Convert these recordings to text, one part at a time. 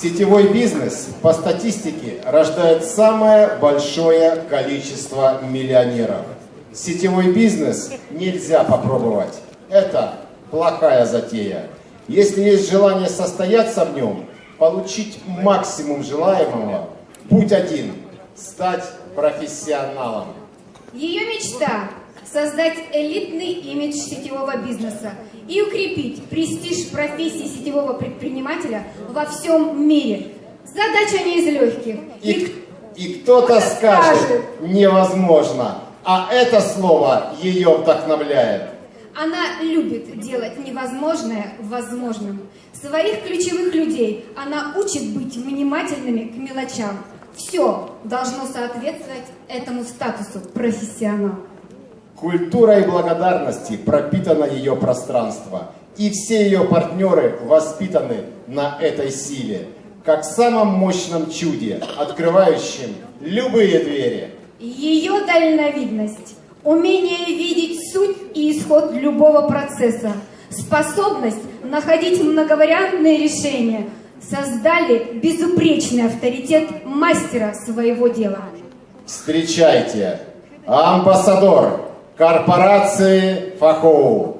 Сетевой бизнес по статистике рождает самое большое количество миллионеров. Сетевой бизнес нельзя попробовать. Это плохая затея. Если есть желание состояться в нем, получить максимум желаемого, путь один – стать профессионалом. Ее мечта – создать элитный имидж сетевого бизнеса и укрепить престиж профессии сетевого предпринимателя во всем мире. Задача не из легких. И, и кто-то скажет, скажет «невозможно», а это слово ее вдохновляет. Она любит делать невозможное возможным. Своих ключевых людей она учит быть внимательными к мелочам. Все должно соответствовать этому статусу профессионала. Культурой благодарности пропитано ее пространство, и все ее партнеры воспитаны на этой силе, как самом мощном чуде, открывающем любые двери. Ее дальновидность умение видеть суть и исход любого процесса, способность находить многовариантные решения создали безупречный авторитет мастера своего дела. Встречайте, амбассадор корпорации Фахоу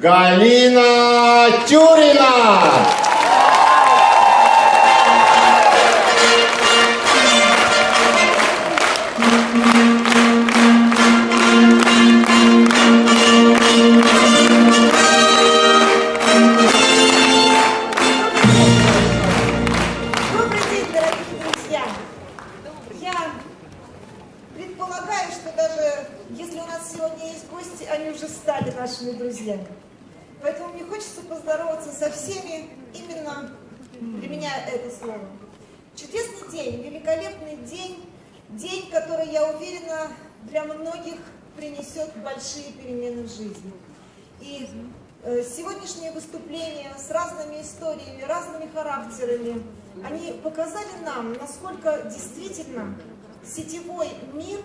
Галина Тюрина! Характерами, они показали нам, насколько действительно сетевой мир,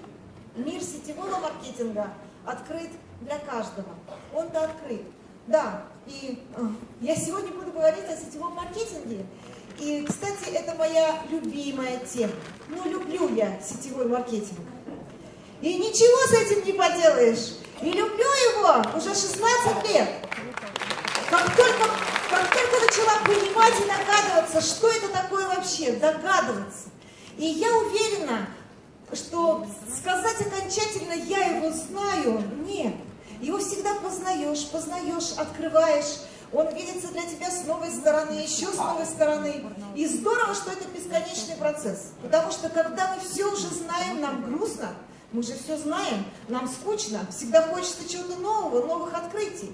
мир сетевого маркетинга открыт для каждого. Он-то открыт. Да, и э, я сегодня буду говорить о сетевом маркетинге. И, кстати, это моя любимая тема. Ну, люблю я сетевой маркетинг. И ничего с этим не поделаешь. И люблю его уже 16 лет. Как только, только начала понимать и догадываться, что это такое вообще, догадываться. И я уверена, что сказать окончательно «я его знаю» – нет. Его всегда познаешь, познаешь, открываешь. Он видится для тебя с новой стороны, еще с новой стороны. И здорово, что это бесконечный процесс. Потому что когда мы все уже знаем, нам грустно – мы же все знаем, нам скучно, всегда хочется чего-то нового, новых открытий.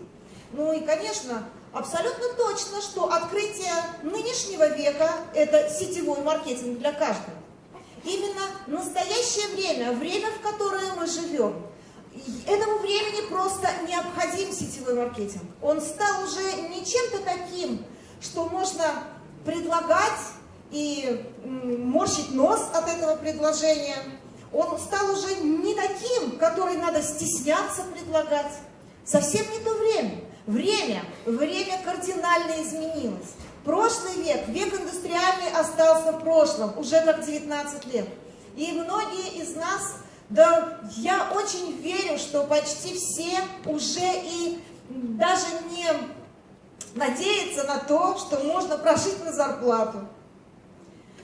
Ну и, конечно, абсолютно точно, что открытие нынешнего века – это сетевой маркетинг для каждого. Именно настоящее время, время, в которое мы живем, этому времени просто необходим сетевой маркетинг. Он стал уже не чем-то таким, что можно предлагать и морщить нос от этого предложения – он стал уже не таким, который надо стесняться предлагать. Совсем не то время. Время, время кардинально изменилось. Прошлый век, век индустриальный остался в прошлом, уже как 19 лет. И многие из нас, да я очень верю, что почти все уже и даже не надеются на то, что можно прожить на зарплату.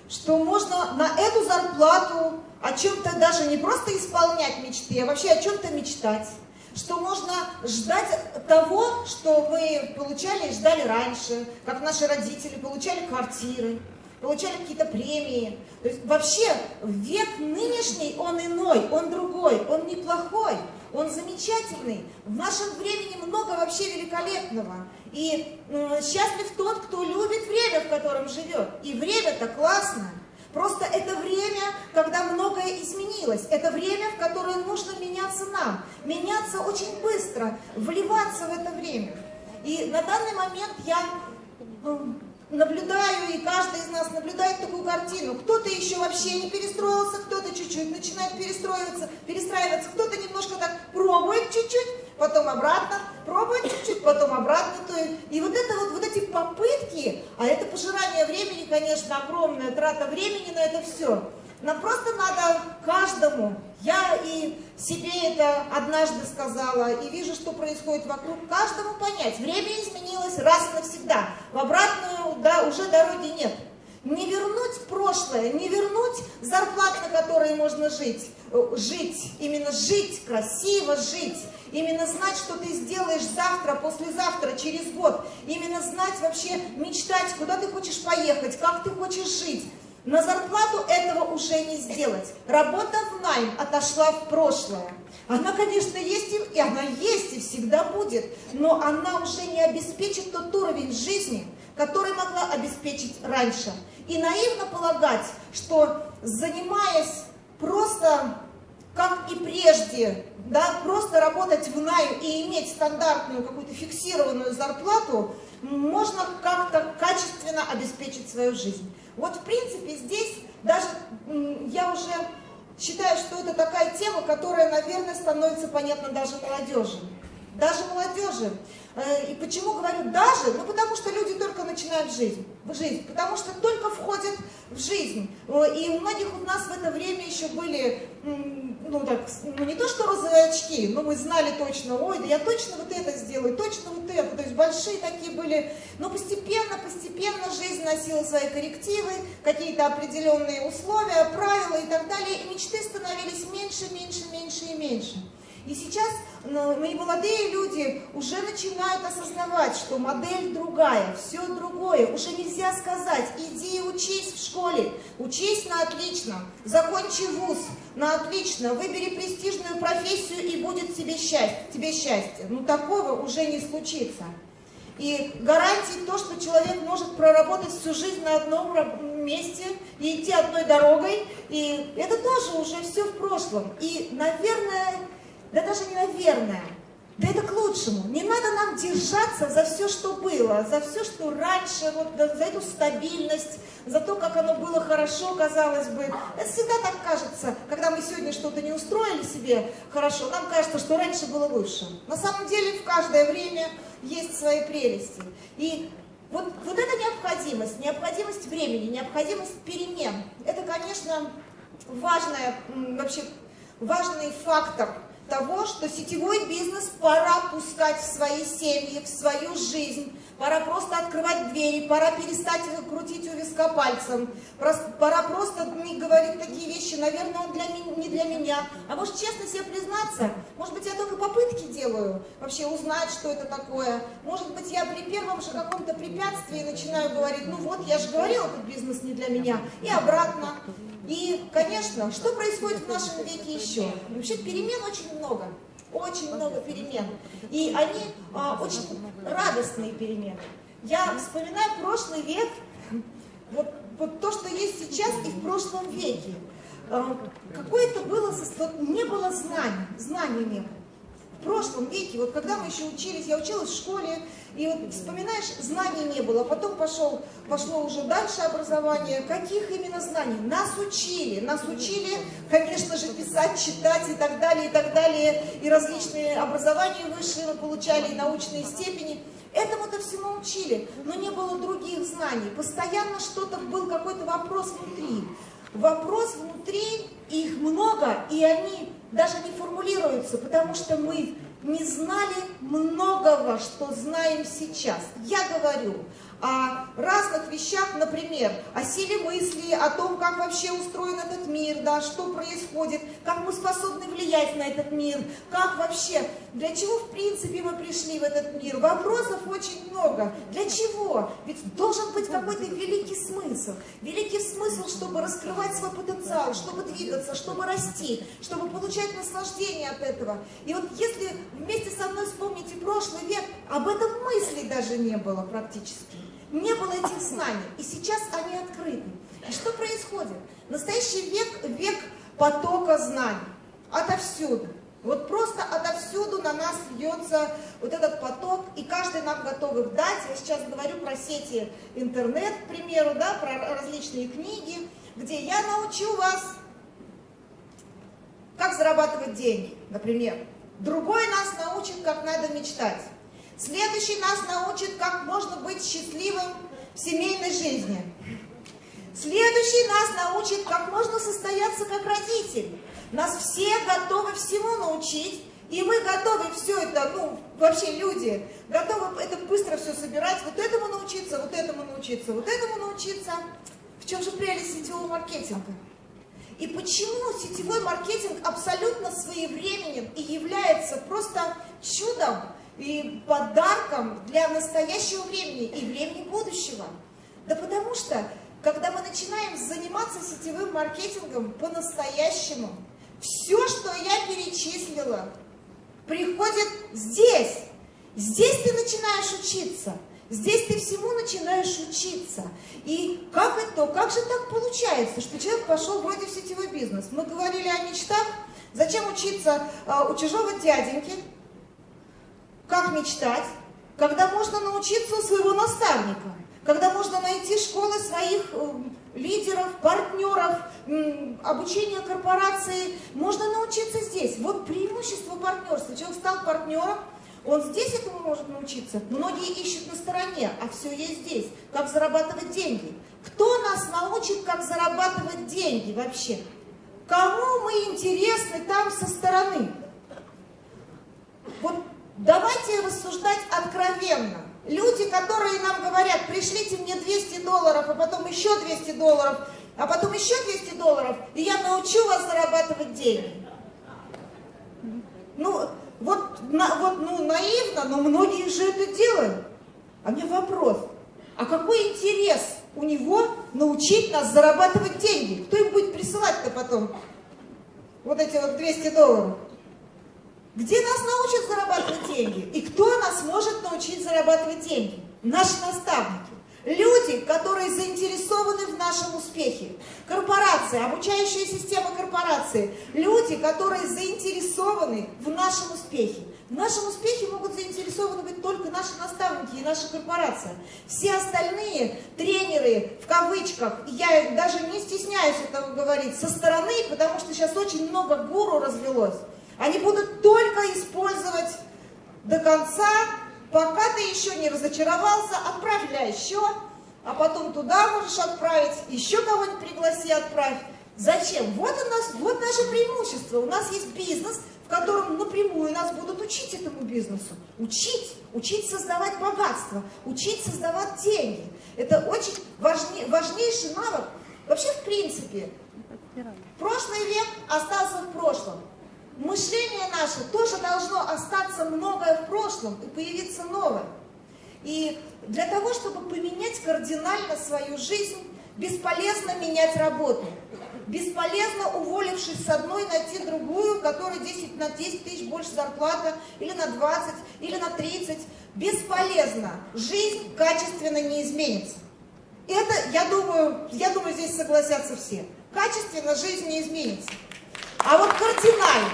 Что можно на эту зарплату о чем-то даже не просто исполнять мечты, а вообще о чем-то мечтать. Что можно ждать того, что мы получали и ждали раньше, как наши родители получали квартиры, получали какие-то премии. То есть вообще век нынешний, он иной, он другой, он неплохой, он замечательный. В нашем времени много вообще великолепного. И э, счастлив тот, кто любит время, в котором живет. И время-то классное. Просто это время, когда многое изменилось. Это время, в которое нужно меняться нам. Меняться очень быстро, вливаться в это время. И на данный момент я наблюдаю, и каждый из нас наблюдает такую картину. Кто-то еще вообще не перестроился, кто-то чуть-чуть начинает перестроиваться, перестраиваться, кто-то немножко так пробует чуть-чуть, потом обратно, пробовать чуть-чуть, потом обратно. То есть, и вот это вот, вот эти попытки, а это пожирание времени, конечно, огромная трата времени на это все. Нам просто надо каждому, я и себе это однажды сказала, и вижу, что происходит вокруг, каждому понять, время изменилось раз и навсегда, в обратную да, уже дороги нет. Не вернуть прошлое, не вернуть зарплат, на которые можно жить, э, жить, именно жить, красиво жить, именно знать, что ты сделаешь завтра, послезавтра, через год, именно знать вообще, мечтать, куда ты хочешь поехать, как ты хочешь жить. На зарплату этого уже не сделать. Работа в найм отошла в прошлое. Она, конечно, есть, и она есть, и всегда будет, но она уже не обеспечит тот уровень жизни, который могла обеспечить раньше. И наивно полагать, что занимаясь просто, как и прежде, да, просто работать в найм и иметь стандартную какую-то фиксированную зарплату, можно как-то качественно обеспечить свою жизнь. Вот в принципе здесь даже я уже считаю, что это такая тема, которая, наверное, становится понятна даже молодежи. Даже молодежи. Э, и почему говорю даже? Ну, потому что люди только начинают жизнь, в жизнь, потому что только входят в жизнь. И у многих у нас в это время еще были, ну, так, ну, не то что розовые очки, но мы знали точно, ой, да я точно вот это сделаю, точно вот это. То есть большие такие были. Но постепенно, постепенно жизнь носила свои коррективы, какие-то определенные условия, правила и так далее. И мечты становились меньше, меньше, меньше и меньше. И сейчас ну, мои молодые люди уже начинают осознавать, что модель другая, все другое. Уже нельзя сказать, иди учись в школе, учись на отлично, закончи вуз на отлично, выбери престижную профессию и будет тебе счастье. Тебе счастье. Ну такого уже не случится. И гарантии то, что человек может проработать всю жизнь на одном месте и идти одной дорогой, и это тоже уже все в прошлом. И, наверное, да даже не наверное, да это к лучшему. Не надо нам держаться за все, что было, за все, что раньше, вот, за эту стабильность, за то, как оно было хорошо, казалось бы. Это всегда так кажется, когда мы сегодня что-то не устроили себе хорошо, нам кажется, что раньше было лучше. На самом деле в каждое время есть свои прелести. И вот, вот эта необходимость, необходимость времени, необходимость перемен, это, конечно, важная, вообще важный фактор того, что сетевой бизнес пора пускать в свои семьи, в свою жизнь, пора просто открывать двери, пора перестать крутить у виска пальцем, пора просто не говорить такие вещи, наверное, он для, не для меня. А может, честно себе признаться, может быть, я только попытки делаю вообще узнать, что это такое. Может быть, я при первом же каком-то препятствии начинаю говорить, ну вот, я же говорила, этот бизнес не для меня, и обратно. И, конечно, что происходит в нашем веке еще? Вообще перемен очень много, очень много перемен. И они а, очень радостные перемены. Я вспоминаю прошлый век, вот, вот то, что есть сейчас и в прошлом веке. А, Какое-то было, не было знаний, знаний не было. В прошлом веке, вот когда мы еще учились, я училась в школе, и вот вспоминаешь, знаний не было, потом пошел, пошло уже дальше образование. Каких именно знаний? Нас учили, нас учили, конечно же, писать, читать и так далее, и так далее. И различные образования высшие мы получали, и научные степени. Этому-то всему учили, но не было других знаний. Постоянно что-то был какой-то вопрос внутри. Вопрос внутри, их много, и они даже не формулируются, потому что мы не знали многого, что знаем сейчас. Я говорю о разных вещах, например, о силе мысли, о том, как вообще устроен этот мир, да, что происходит, как мы способны влиять на этот мир, как вообще, для чего в принципе мы пришли в этот мир. Вопросов очень много. Для чего? Ведь должен быть какой-то великий смысл. Великий смысл, чтобы раскрывать свой потенциал, чтобы двигаться, чтобы расти, чтобы получать наслаждение от этого. И вот если вместе со мной вспомните прошлый век, об этом мысли даже не было практически не было этих знаний, и сейчас они открыты. И что происходит? Настоящий век – век потока знаний, отовсюду. Вот просто отовсюду на нас льется вот этот поток, и каждый нам готов их дать. Я сейчас говорю про сети интернет, к примеру, да, про различные книги, где я научу вас, как зарабатывать деньги, например. Другой нас научит, как надо мечтать. Следующий нас научит, как можно быть счастливым в семейной жизни. Следующий нас научит, как можно состояться как родитель. Нас все готовы всему научить, и мы готовы все это, ну, вообще люди, готовы это быстро все собирать, вот этому научиться, вот этому научиться, вот этому научиться. В чем же прелесть сетевого маркетинга? И почему сетевой маркетинг абсолютно своевременен и является просто чудом и подарком для настоящего времени и времени будущего? Да потому что, когда мы начинаем заниматься сетевым маркетингом по-настоящему, все, что я перечислила, приходит здесь. Здесь ты начинаешь учиться. Здесь ты всему начинаешь учиться. И как это, как же так получается, что человек пошел вроде в сетевой бизнес? Мы говорили о мечтах. Зачем учиться а, у чужого дяденьки? Как мечтать? Когда можно научиться у своего наставника? Когда можно найти школы своих э, лидеров, партнеров, обучение корпорации. Можно научиться здесь. Вот преимущество партнерства. Человек стал партнером, он здесь этому может научиться. Многие ищут на стороне, а все есть здесь. Как зарабатывать деньги. Кто нас научит, как зарабатывать деньги вообще? Кому мы интересны там со стороны? Вот давайте рассуждать откровенно. Люди, которые нам говорят, пришлите мне 200 долларов, а потом еще 200 долларов, а потом еще 200 долларов, и я научу вас зарабатывать деньги. Ну, вот, на, вот ну, наивно, но многие же это делают. А мне вопрос, а какой интерес у него научить нас зарабатывать деньги? Кто им будет присылать-то потом вот эти вот 200 долларов? Где нас научат зарабатывать деньги? И кто нас может научить зарабатывать деньги? Наши наставники. Люди, которые заинтересованы в нашем успехе. Корпорации, обучающая система корпорации. Люди, которые заинтересованы в нашем успехе. В нашем успехе могут заинтересованы быть только наши наставники и наша корпорация. Все остальные тренеры, в кавычках, я даже не стесняюсь этого говорить, со стороны, потому что сейчас очень много гуру развелось. Они будут только использовать до конца Пока ты еще не разочаровался, отправляй еще, а потом туда можешь отправить, еще кого-нибудь пригласи, отправь. Зачем? Вот у нас, вот наше преимущество. У нас есть бизнес, в котором напрямую нас будут учить этому бизнесу. Учить, учить создавать богатство, учить создавать деньги. Это очень важней, важнейший навык. Вообще, в принципе, прошлый век остался в прошлом мышление наше тоже должно остаться многое в прошлом и появиться новое. И для того, чтобы поменять кардинально свою жизнь, бесполезно менять работу. Бесполезно, уволившись с одной, найти другую, которая 10, на 10 тысяч больше зарплата, или на 20, или на 30. Бесполезно. Жизнь качественно не изменится. Это, я думаю, я думаю, здесь согласятся все. Качественно жизнь не изменится. А вот кардинально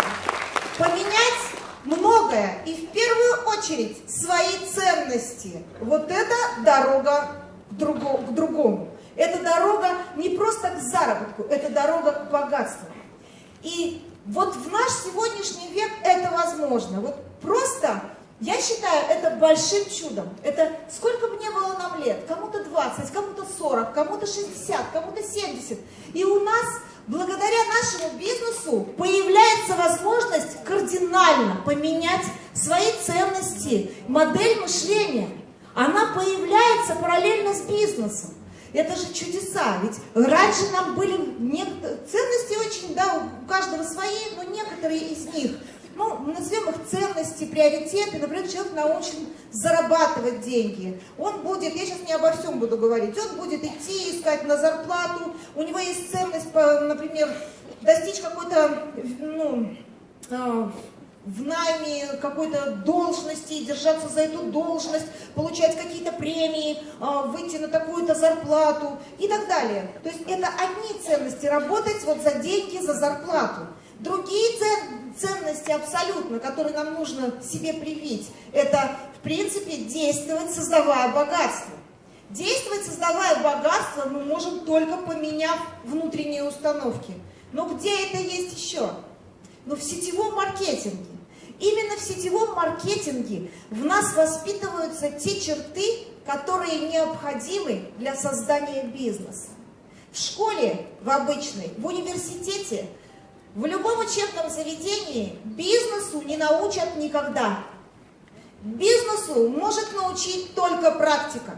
поменять многое, и в первую очередь свои ценности. Вот это дорога к, друго, к другому. Это дорога не просто к заработку, это дорога к богатству. И вот в наш сегодняшний век это возможно. Вот просто, я считаю, это большим чудом. Это сколько бы не было нам лет, кому-то 20, кому-то 40, кому-то 60, кому-то 70. И у нас благодаря нашему бизнесу появляется возможность кардинально поменять свои ценности, модель мышления. Она появляется параллельно с бизнесом. Это же чудеса, ведь раньше нам были ценности очень, да, у каждого свои, но некоторые из них – ну, назовем их ценности, приоритеты. Например, человек научен зарабатывать деньги. Он будет, я сейчас не обо всем буду говорить, он будет идти, искать на зарплату, у него есть ценность, например, достичь какой-то, ну, а, в найме какой-то должности, держаться за эту должность, получать какие-то премии, а, выйти на такую-то зарплату и так далее. То есть это одни ценности, работать вот за деньги, за зарплату. Другие ценности абсолютно, которые нам нужно себе привить, это, в принципе, действовать, создавая богатство. Действовать, создавая богатство, мы можем только поменяв внутренние установки. Но где это есть еще? Ну, в сетевом маркетинге. Именно в сетевом маркетинге в нас воспитываются те черты, которые необходимы для создания бизнеса. В школе, в обычной, в университете, в любом учебном заведении бизнесу не научат никогда. Бизнесу может научить только практика.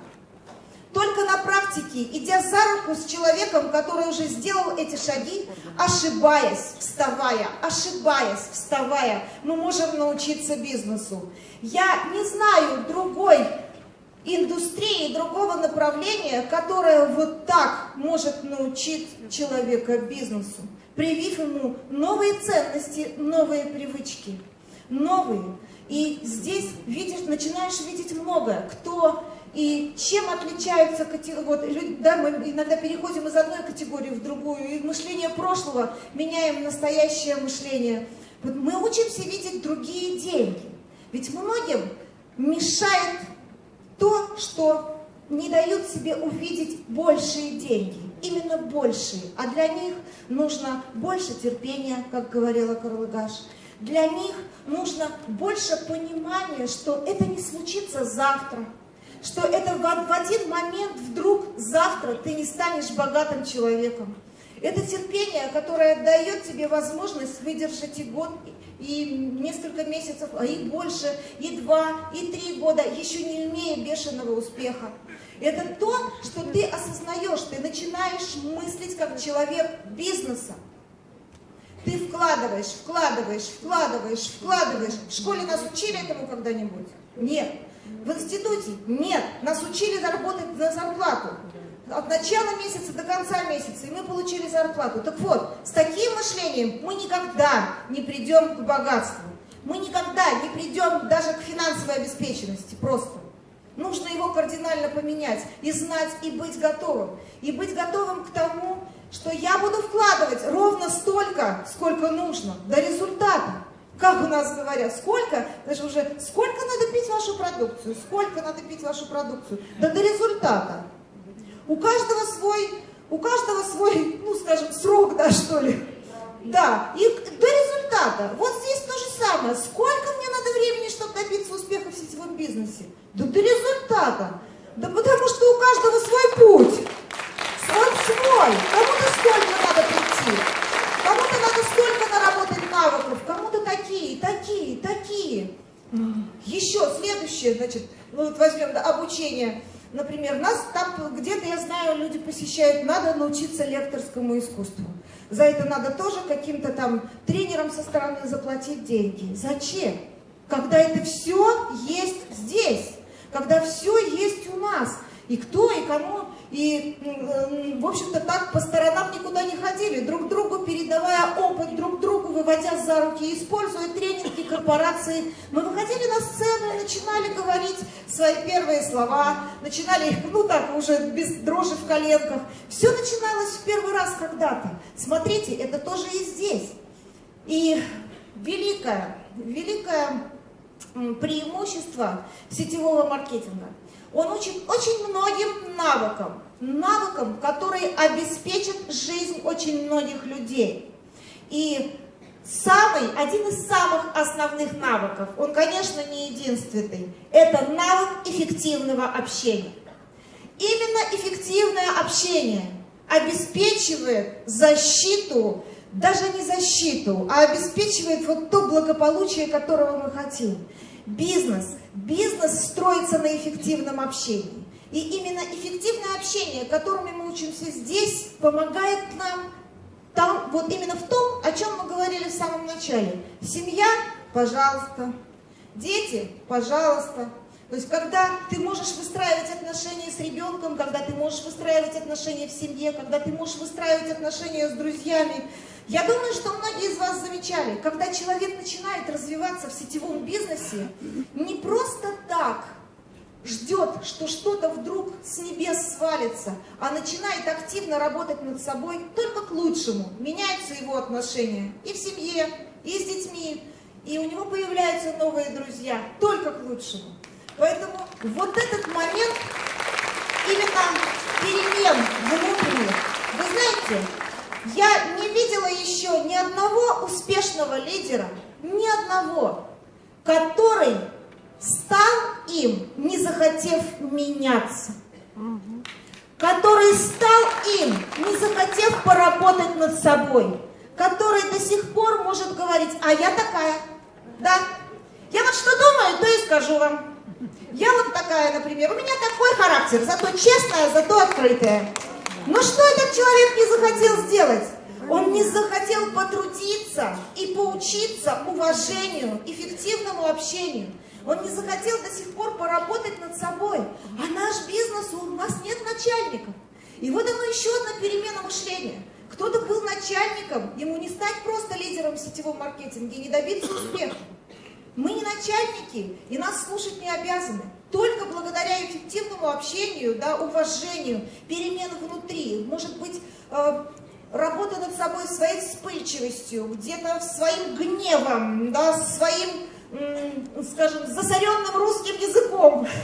Только на практике, идя за руку с человеком, который уже сделал эти шаги, ошибаясь, вставая, ошибаясь, вставая, мы можем научиться бизнесу. Я не знаю другой индустрии, другого направления, которое вот так может научить человека бизнесу, привив ему новые ценности, новые привычки, новые. И здесь видишь, начинаешь видеть многое, кто и чем отличаются вот, люди, да, мы иногда переходим из одной категории в другую, и мышление прошлого меняем настоящее мышление. Вот мы учимся видеть другие деньги. Ведь многим мешает то, что не дают себе увидеть большие деньги, именно большие. А для них нужно больше терпения, как говорила Карлыгаш. Для них нужно больше понимания, что это не случится завтра, что это в один момент вдруг завтра ты не станешь богатым человеком. Это терпение, которое дает тебе возможность выдержать и год, и несколько месяцев, а и больше, и два, и три года, еще не имея бешеного успеха. Это то, что ты осознаешь, ты начинаешь мыслить как человек бизнеса. Ты вкладываешь, вкладываешь, вкладываешь, вкладываешь. В школе нас учили этому когда-нибудь? Нет. В институте? Нет. Нас учили заработать на зарплату. От начала месяца до конца месяца, и мы получили зарплату. Так вот, с таким мышлением мы никогда не придем к богатству. Мы никогда не придем даже к финансовой обеспеченности просто. Нужно его кардинально поменять и знать, и быть готовым. И быть готовым к тому, что я буду вкладывать ровно столько, сколько нужно, до результата. Как у нас говорят, сколько, даже уже, сколько надо пить вашу продукцию, сколько надо пить вашу продукцию, да до результата. У каждого свой, у каждого свой, ну скажем, срок, да, что ли. Да, и до результата. Вот здесь то же самое. Сколько мне надо времени, чтобы добиться успеха в сетевом бизнесе? Да до результата. Да потому что у каждого свой путь. Он свой. Кому-то столько надо прийти. Кому-то надо столько наработать навыков. Кому-то такие, такие, такие. Еще следующее, значит, ну вот возьмем да, обучение. Например, нас там где-то, я знаю, люди посещают, надо научиться лекторскому искусству. За это надо тоже каким-то там тренерам со стороны заплатить деньги. Зачем? Когда это все когда все есть у нас. И кто, и кому и, в общем-то, так по сторонам никуда не ходили, друг другу передавая опыт, друг другу выводя за руки, используя тренинги корпорации. Мы выходили на сцену и начинали говорить свои первые слова, начинали, ну так, уже без дрожи в коленках. Все начиналось в первый раз когда-то. Смотрите, это тоже и здесь. И великое, великое преимущество сетевого маркетинга – он учит очень многим навыкам, навыкам, которые обеспечат жизнь очень многих людей. И самый, один из самых основных навыков, он, конечно, не единственный, это навык эффективного общения. Именно эффективное общение обеспечивает защиту, даже не защиту, а обеспечивает вот то благополучие, которого мы хотим. Бизнес. Бизнес строится на эффективном общении. И именно эффективное общение, которыми мы учимся здесь, помогает нам там, вот именно в том, о чем мы говорили в самом начале. Семья, пожалуйста. Дети, пожалуйста. То есть, когда ты можешь выстраивать отношения с ребенком, когда ты можешь выстраивать отношения в семье, когда ты можешь выстраивать отношения с друзьями, я думаю, что многие из вас замечали, когда человек начинает развиваться в сетевом бизнесе, не просто так ждет, что что-то вдруг с небес свалится, а начинает активно работать над собой только к лучшему. Меняются его отношения и в семье, и с детьми, и у него появляются новые друзья, только к лучшему. Поэтому вот этот момент именно перемен внутренних, вы знаете, я не видела еще ни одного успешного лидера, ни одного, который стал им, не захотев меняться, который стал им, не захотев поработать над собой, который до сих пор может говорить, а я такая, да, я вот что думаю, то и скажу вам. Я вот такая, например, у меня такой характер, зато честная, зато открытая. Но что этот человек не захотел сделать? Он не захотел потрудиться и поучиться уважению, эффективному общению. Он не захотел до сих пор поработать над собой. А наш бизнес, у нас нет начальников. И вот оно еще одна перемена мышления. Кто-то был начальником, ему не стать просто лидером в сетевом маркетинге, не добиться успеха. Мы не начальники, и нас слушать не обязаны. Только благодаря эффективному общению, да, уважению, перемен внутри, может быть, э, работа над собой, своей вспыльчивостью, где-то своим гневом, да, своим, скажем, засоренным русским языком.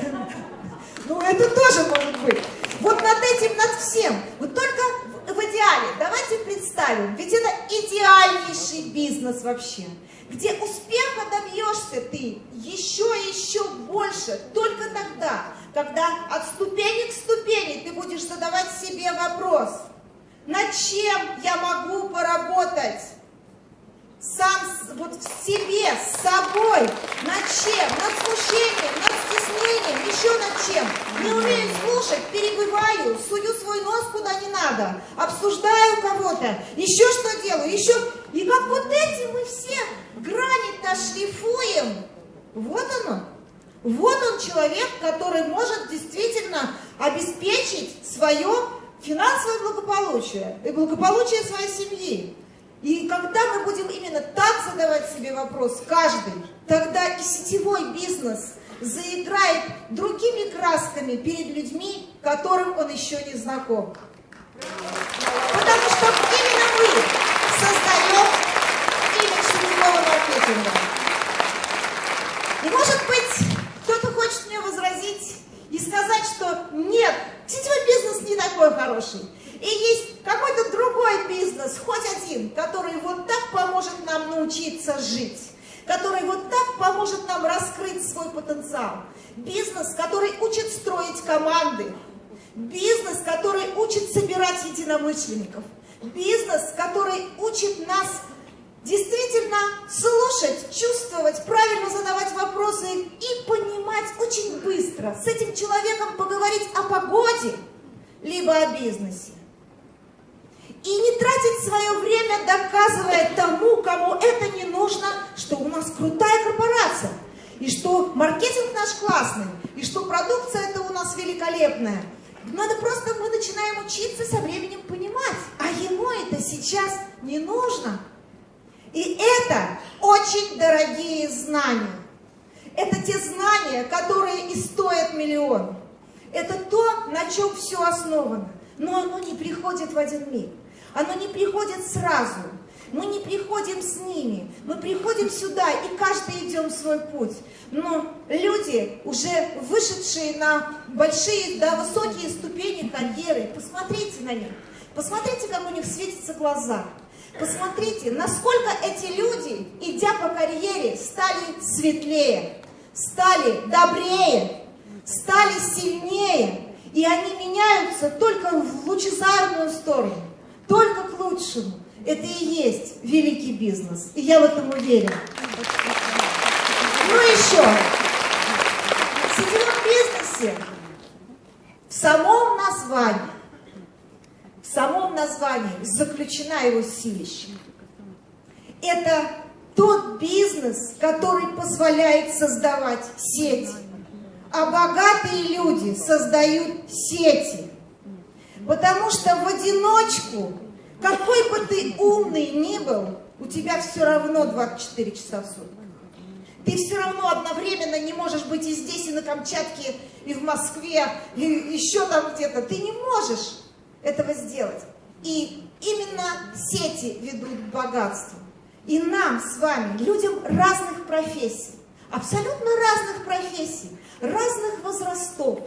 Ну, это тоже может быть. Вот над этим, над всем. Вот только в идеале, давайте представим, ведь это идеальнейший бизнес вообще, где успеха добьешься ты еще и еще больше только тогда, когда от ступени к ступени ты будешь задавать себе вопрос – над чем я могу поработать? Сам вот в себе, с собой, над чем? Над смущением, над стеснением, еще над чем? Не умею слушать, перебываю, сую свой нос куда не надо, обсуждаю кого-то, еще что делаю, еще... И как вот эти мы все грани-то шлифуем. Вот оно. Вот он человек, который может действительно обеспечить свое финансовое благополучие и благополучие своей семьи. И когда мы будем именно так задавать себе вопрос, каждый, тогда и сетевой бизнес заиграет другими красками перед людьми, которым он еще не знаком. Потому что именно мы создаем имидж сетевого маркетинга. И может быть, кто-то хочет мне возразить и сказать, что нет, Сетевой бизнес не такой хороший. И есть какой-то другой бизнес, хоть один, который вот так поможет нам научиться жить, который вот так поможет нам раскрыть свой потенциал. Бизнес, который учит строить команды. Бизнес, который учит собирать единомышленников. Бизнес, который учит нас действительно слушать, чувствовать, правильно задавать вопросы и понимать очень быстро, с этим человеком поговорить о погоде, либо о бизнесе. И не тратить свое время, доказывая тому, кому это не нужно, что у нас крутая корпорация, и что маркетинг наш классный, и что продукция это у нас великолепная. Надо просто, мы начинаем учиться со временем понимать, а ему это сейчас не нужно. И это очень дорогие знания. Это те знания, которые и стоят миллион. Это то, на чем все основано. Но оно не приходит в один миг. Оно не приходит сразу. Мы не приходим с ними. Мы приходим сюда, и каждый идем свой путь. Но люди, уже вышедшие на большие, да, высокие ступени карьеры, посмотрите на них. Посмотрите, как у них светятся глаза. Посмотрите, насколько эти люди, идя по карьере, стали светлее, стали добрее, стали сильнее. И они меняются только в лучезарную сторону, только к лучшему. Это и есть великий бизнес. И я в этом уверена. Ну еще, в сетевом бизнесе, в самом названии, в самом названии заключена его силища. Это тот бизнес, который позволяет создавать сети. А богатые люди создают сети. Потому что в одиночку, какой бы ты умный ни был, у тебя все равно 24 часа в сутки. Ты все равно одновременно не можешь быть и здесь, и на Камчатке, и в Москве, и еще там где-то. Ты не можешь этого сделать. И именно сети ведут к богатству. И нам с вами, людям разных профессий, абсолютно разных профессий, разных возрастов,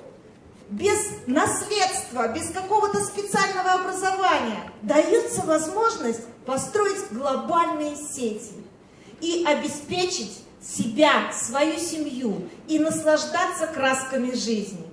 без наследства, без какого-то специального образования, дается возможность построить глобальные сети и обеспечить себя, свою семью и наслаждаться красками жизни.